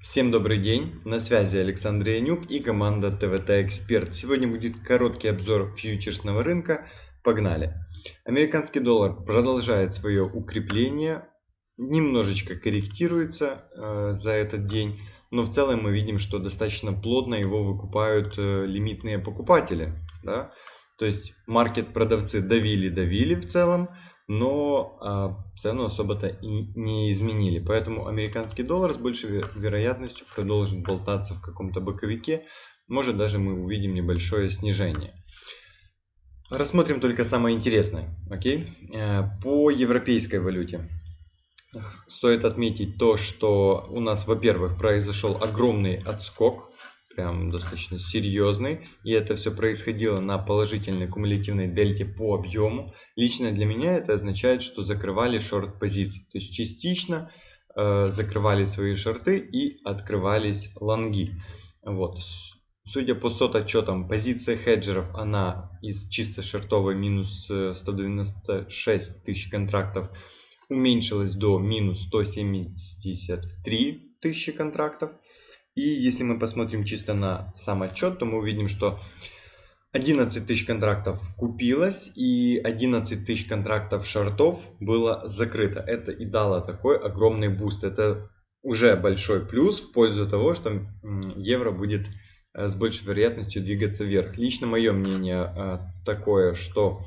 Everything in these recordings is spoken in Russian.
Всем добрый день, на связи Александр Янюк и команда ТВТ Эксперт. Сегодня будет короткий обзор фьючерсного рынка. Погнали! Американский доллар продолжает свое укрепление, немножечко корректируется э, за этот день, но в целом мы видим, что достаточно плотно его выкупают э, лимитные покупатели. Да? То есть маркет продавцы давили-давили в целом, но а, цену особо-то и не изменили. Поэтому американский доллар с большей вероятностью продолжит болтаться в каком-то боковике. Может даже мы увидим небольшое снижение. Рассмотрим только самое интересное. Окей? Э, по европейской валюте. Стоит отметить то, что у нас, во-первых, произошел огромный отскок прям достаточно серьезный. И это все происходило на положительной кумулятивной дельте по объему. Лично для меня это означает, что закрывали шорт позиции. То есть частично э, закрывали свои шорты и открывались лонги. Вот. Судя по COT отчетам, позиция хеджеров, она из чисто шортовой минус 196 э, тысяч контрактов уменьшилась до минус 173 тысячи контрактов. И если мы посмотрим чисто на сам отчет, то мы увидим, что 11 тысяч контрактов купилось и 11 тысяч контрактов шортов было закрыто. Это и дало такой огромный буст. Это уже большой плюс в пользу того, что евро будет э, с большей вероятностью двигаться вверх. Лично мое мнение э, такое, что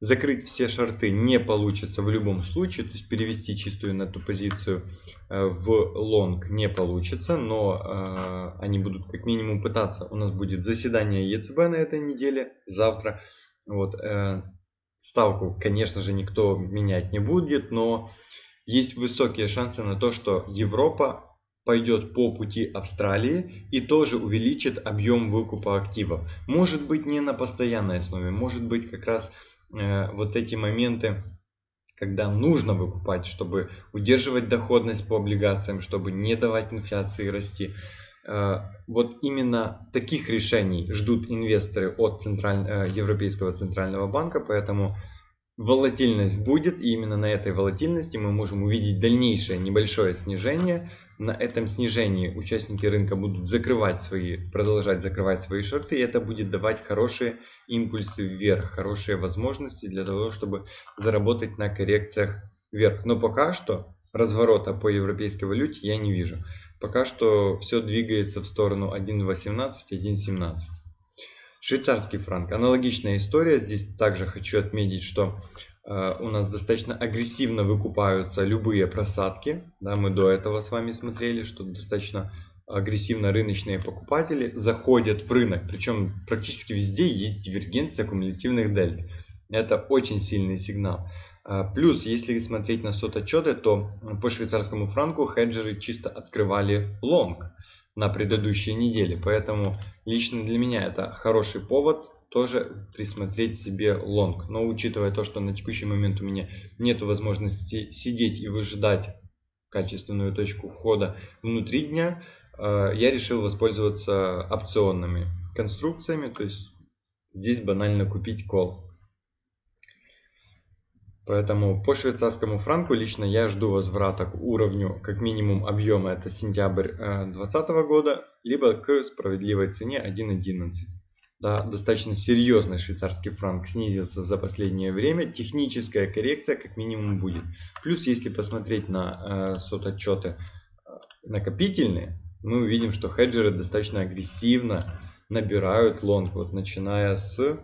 Закрыть все шорты не получится в любом случае, то есть перевести чистую на эту позицию э, в лонг не получится, но э, они будут как минимум пытаться. У нас будет заседание ЕЦБ на этой неделе, завтра. Вот, э, ставку, конечно же, никто менять не будет, но есть высокие шансы на то, что Европа пойдет по пути Австралии и тоже увеличит объем выкупа активов. Может быть не на постоянной основе, может быть как раз вот эти моменты, когда нужно выкупать, чтобы удерживать доходность по облигациям, чтобы не давать инфляции расти. Э, вот именно таких решений ждут инвесторы от Централь... Э, Европейского Центрального банка, поэтому волатильность будет, и именно на этой волатильности мы можем увидеть дальнейшее небольшое снижение. На этом снижении участники рынка будут закрывать свои, продолжать закрывать свои шорты, и это будет давать хорошие импульсы вверх, хорошие возможности для того, чтобы заработать на коррекциях вверх. Но пока что разворота по европейской валюте я не вижу. Пока что все двигается в сторону 1.18, 1.17. Швейцарский франк. Аналогичная история. Здесь также хочу отметить, что у нас достаточно агрессивно выкупаются любые просадки. Да, мы до этого с вами смотрели, что достаточно агрессивно рыночные покупатели заходят в рынок. Причем практически везде есть дивергенция кумулятивных дельт. Это очень сильный сигнал. Э, плюс, если смотреть на сот отчеты, то по швейцарскому франку хеджеры чисто открывали лонг на предыдущей неделе. Поэтому лично для меня это хороший повод тоже присмотреть себе лонг. Но учитывая то, что на текущий момент у меня нет возможности сидеть и выжидать качественную точку входа внутри дня, э, я решил воспользоваться опционными конструкциями. То есть здесь банально купить кол. Поэтому по швейцарскому франку лично я жду возврата к уровню как минимум объема, это сентябрь 2020 э, года, либо к справедливой цене 1.11. Да, достаточно серьезный швейцарский франк снизился за последнее время. Техническая коррекция как минимум будет. Плюс, если посмотреть на э, сототчеты э, накопительные, мы увидим, что хеджеры достаточно агрессивно набирают лонг. Вот начиная с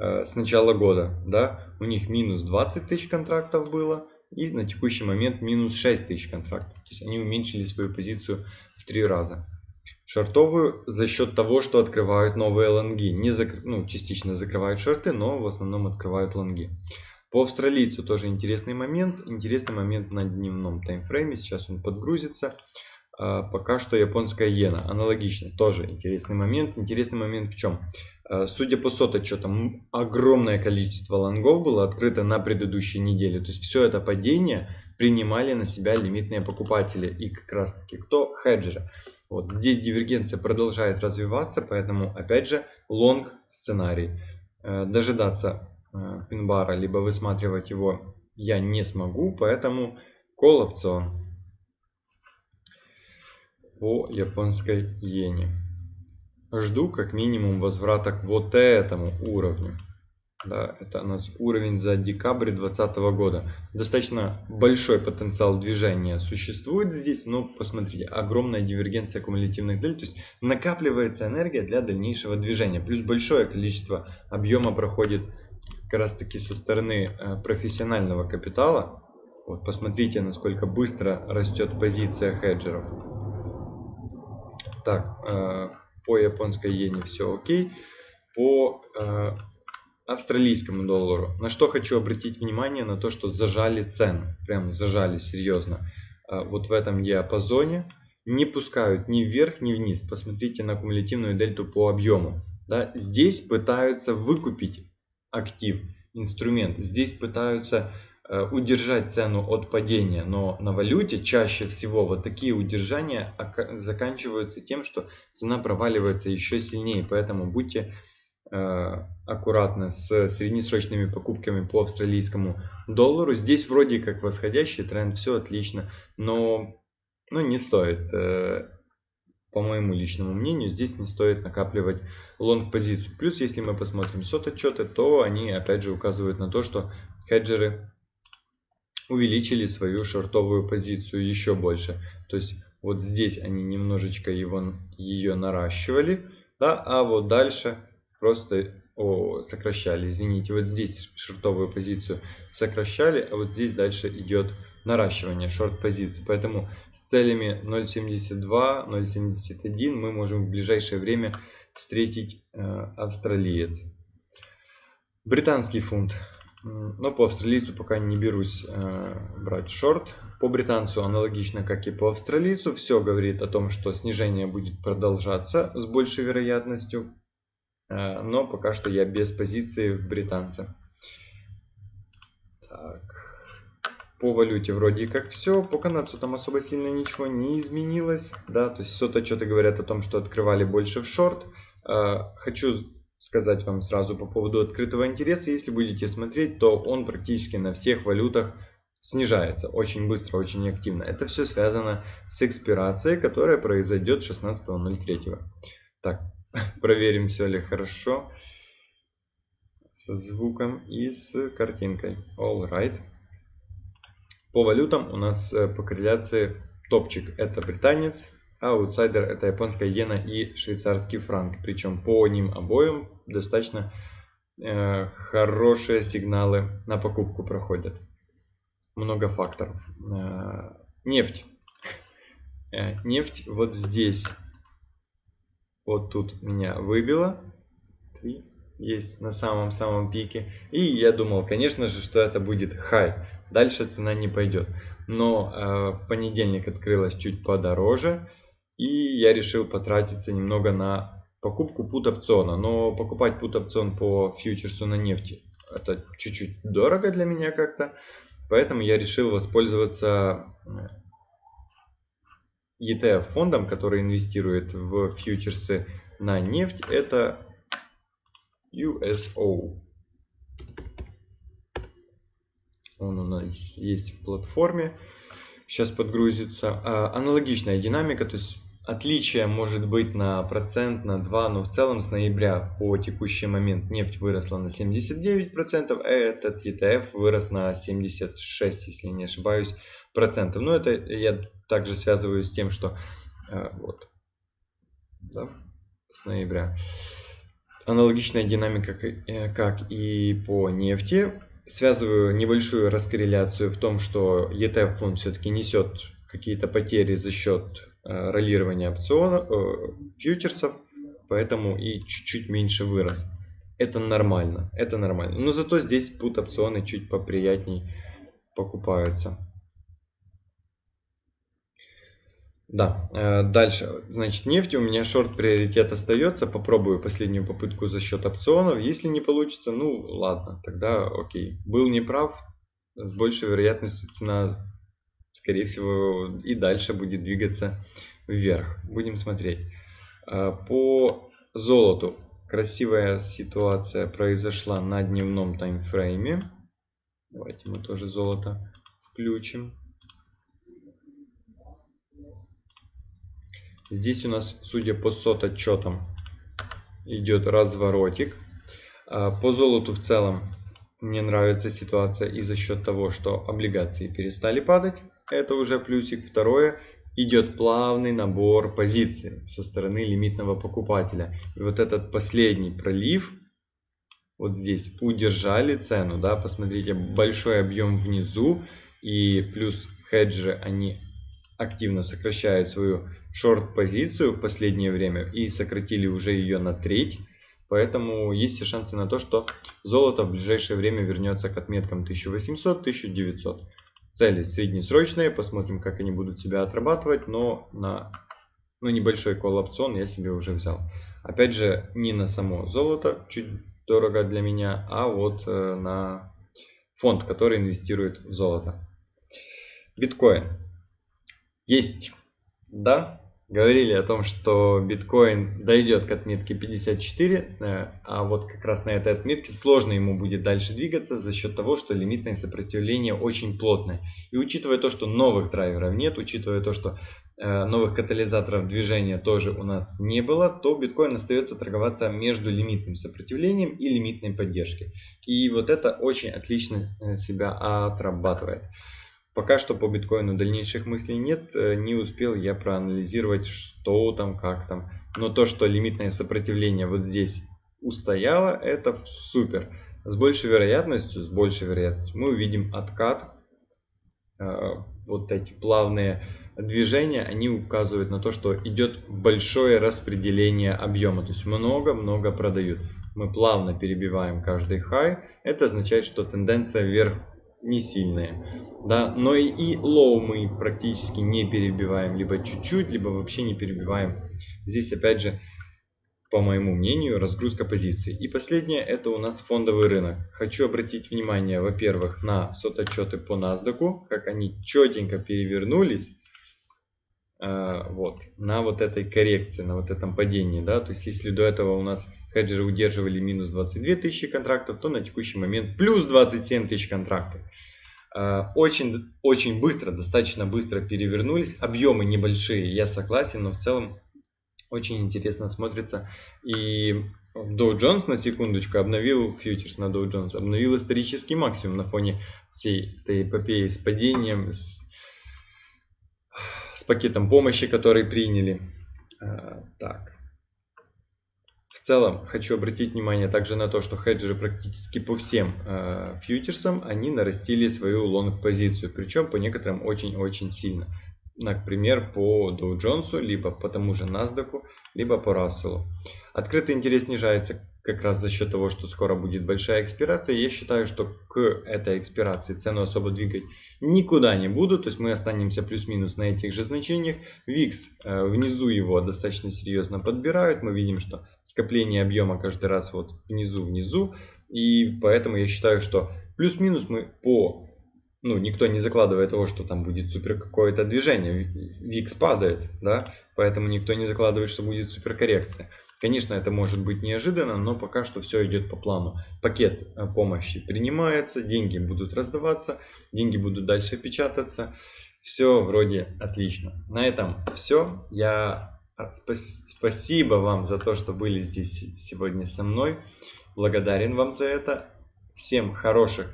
Э, с начала года, да, у них минус 20 тысяч контрактов было, и на текущий момент минус 6 тысяч контрактов. То есть они уменьшили свою позицию в три раза. Шортовую за счет того, что открывают новые лонги. Не закр... ну, частично закрывают шорты, но в основном открывают лонги. По австралийцу тоже интересный момент. Интересный момент на дневном таймфрейме. Сейчас он подгрузится. А, пока что японская иена. Аналогично. Тоже интересный момент. Интересный момент в чем? Э, судя по сототчетам, огромное количество лонгов было открыто на предыдущей неделе. То есть все это падение принимали на себя лимитные покупатели. И как раз таки кто? Хеджеры. Вот здесь дивергенция продолжает развиваться, поэтому опять же лонг сценарий. Э, дожидаться э, пинбара, либо высматривать его я не смогу, поэтому call опцион. по японской иене. Жду как минимум возврата к вот этому уровню. Да, это у нас уровень за декабрь 2020 года. Достаточно большой потенциал движения существует здесь, но посмотрите, огромная дивергенция кумулятивных дель, то есть накапливается энергия для дальнейшего движения. Плюс большое количество объема проходит как раз таки со стороны э, профессионального капитала. Вот посмотрите, насколько быстро растет позиция хеджеров. Так, э, по японской иене все окей. По э, австралийскому доллару. На что хочу обратить внимание, на то, что зажали цену. Прям зажали серьезно. Э, вот в этом диапазоне. Не пускают ни вверх, ни вниз. Посмотрите на кумулятивную дельту по объему. Да, здесь пытаются выкупить актив, инструмент. Здесь пытаются Э, удержать цену от падения, но на валюте чаще всего вот такие удержания заканчиваются тем, что цена проваливается еще сильнее, поэтому будьте э, аккуратны с среднесрочными покупками по австралийскому доллару. Здесь вроде как восходящий тренд, все отлично, но ну, не стоит, э, по моему личному мнению, здесь не стоит накапливать лонг позицию. Плюс, если мы посмотрим сот отчеты, то они опять же указывают на то, что хеджеры увеличили свою шортовую позицию еще больше. То есть вот здесь они немножечко его, ее наращивали, да, а вот дальше просто о, сокращали, извините, вот здесь шортовую позицию сокращали, а вот здесь дальше идет наращивание шорт позиции. Поэтому с целями 0.72, 0.71 мы можем в ближайшее время встретить э, австралиец. Британский фунт но по австралийцу пока не берусь э, брать шорт. По британцу аналогично, как и по австралийцу, все говорит о том, что снижение будет продолжаться с большей вероятностью. Э, но пока что я без позиции в британце. Так. По валюте вроде как все. По канадцу там особо сильно ничего не изменилось. Да, то есть что-то говорят о том, что открывали больше в шорт. Э, хочу сказать вам сразу по поводу открытого интереса. Если будете смотреть, то он практически на всех валютах снижается очень быстро, очень активно. Это все связано с экспирацией, которая произойдет 16.03. Так, проверим, все ли хорошо со звуком и с картинкой. All right. По валютам у нас э, по корреляции топчик это британец, аутсайдер это японская иена и швейцарский франк. Причем по ним обоим достаточно э, хорошие сигналы на покупку проходят. Много факторов. Э, нефть. Э, нефть вот здесь. Вот тут меня выбило. И есть на самом-самом пике. И я думал, конечно же, что это будет хай. Дальше цена не пойдет. Но э, в понедельник открылась чуть подороже. И я решил потратиться немного на покупку пут опциона. Но покупать пут опцион по фьючерсу на нефти это чуть-чуть дорого для меня как-то. Поэтому я решил воспользоваться ETF фондом, который инвестирует в фьючерсы на нефть. Это USO. Он у нас есть в платформе. Сейчас подгрузится. А, аналогичная динамика, то есть Отличие может быть на процент, на 2, но в целом с ноября по текущий момент нефть выросла на 79%, а этот ETF вырос на 76, если не ошибаюсь, процентов. Но это я также связываю с тем, что э, вот, да, с ноября. Аналогичная динамика, э, как и по нефти. Связываю небольшую раскорреляцию в том, что ETF фонд все-таки несет какие-то потери за счет Э, ролирования опционов, фьючерсов, поэтому и чуть-чуть меньше вырос. Это нормально, это нормально. Но зато здесь put опционы чуть поприятней покупаются. Да, э, дальше, значит, нефть у меня шорт приоритет остается, попробую последнюю попытку за счет опционов, если не получится, ну ладно, тогда окей. Был неправ, с большей вероятностью цена скорее всего, и дальше будет двигаться вверх. Будем смотреть. А, по золоту красивая ситуация произошла на дневном таймфрейме. Давайте мы тоже золото включим. Здесь у нас, судя по сот отчетам, идет разворотик. А, по золоту в целом мне нравится ситуация и за счет того, что облигации перестали падать. Это уже плюсик. Второе, идет плавный набор позиций со стороны лимитного покупателя. И вот этот последний пролив, вот здесь удержали цену, да, посмотрите, большой объем внизу и плюс хеджеры, они активно сокращают свою шорт-позицию в последнее время и сократили уже ее на треть. Поэтому есть все шансы на то, что золото в ближайшее время вернется к отметкам 1800-1900. Цели среднесрочные, посмотрим, как они будут себя отрабатывать, но на ну, небольшой колл-опцион я себе уже взял. Опять же, не на само золото, чуть дорого для меня, а вот э, на фонд, который инвестирует в золото. Биткоин. Есть, да, говорили о том, что биткоин дойдет к отметке 54, э, а вот как раз на этой отметке сложно ему будет дальше двигаться за счет того, что лимитное сопротивление очень плотное. И учитывая то, что новых драйверов нет, учитывая то, что э, новых катализаторов движения тоже у нас не было, то биткоин остается торговаться между лимитным сопротивлением и лимитной поддержкой. И вот это очень отлично э, себя отрабатывает. Пока что по биткоину дальнейших мыслей нет, э, не успел я проанализировать, что там, как там. Но то, что лимитное сопротивление вот здесь устояло, это супер. С большей вероятностью, с большей вероятностью мы увидим откат. Э, вот эти плавные движения, они указывают на то, что идет большое распределение объема. То есть много-много продают. Мы плавно перебиваем каждый хай. Это означает, что тенденция вверх не сильные. Да? Но и, и low мы практически не перебиваем, либо чуть-чуть, либо вообще не перебиваем. Здесь опять же, по моему мнению, разгрузка позиций. И последнее, это у нас фондовый рынок. Хочу обратить внимание, во-первых, на сототчеты по NASDAQ, как они четенько перевернулись. Э, вот, на вот этой коррекции, на вот этом падении, да, то есть если до этого у нас хеджеры удерживали минус 22 тысячи контрактов, то на текущий момент плюс 27 тысяч контрактов. Э, очень, очень быстро, достаточно быстро перевернулись, объемы небольшие, я согласен, но в целом очень интересно смотрится. И Dow Jones на секундочку обновил фьючерс на Dow Jones, обновил исторический максимум на фоне всей этой эпопеи с падением, с с пакетом помощи, который приняли. А, так. В целом, хочу обратить внимание также на то, что хеджеры практически по всем э, фьючерсам, они нарастили свою лонг-позицию, причем по некоторым очень-очень сильно. Например, по Dow Jones, либо по тому же NASDAQ, либо по Russell. Открытый интерес снижается как раз за счет того, что скоро будет большая экспирация. Я считаю, что к этой экспирации цену особо двигать никуда не буду. То есть мы останемся плюс-минус на этих же значениях. VIX э, внизу его достаточно серьезно подбирают. Мы видим, что скопление объема каждый раз вот внизу-внизу. И поэтому я считаю, что плюс-минус мы по ну, никто не закладывает того, что там будет супер какое-то движение. VIX падает, да, поэтому никто не закладывает, что будет супер коррекция. Конечно, это может быть неожиданно, но пока что все идет по плану. Пакет э, помощи принимается, деньги будут раздаваться, деньги будут дальше печататься. Все вроде отлично. На этом все. Я а, спасибо вам за то, что были здесь сегодня со мной. Благодарен вам за это. Всем хороших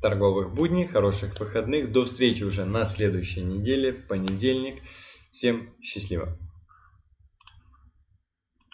торговых будней, хороших выходных. До встречи уже на следующей неделе, в понедельник. Всем счастливо.